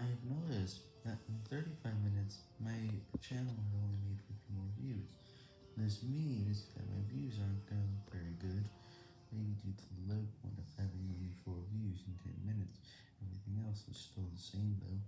I've noticed that in 35 minutes, my channel had only made 50 more views. This means that my views aren't going very good, maybe due to the low point of having only 4 views in 10 minutes. Everything else is still the same though,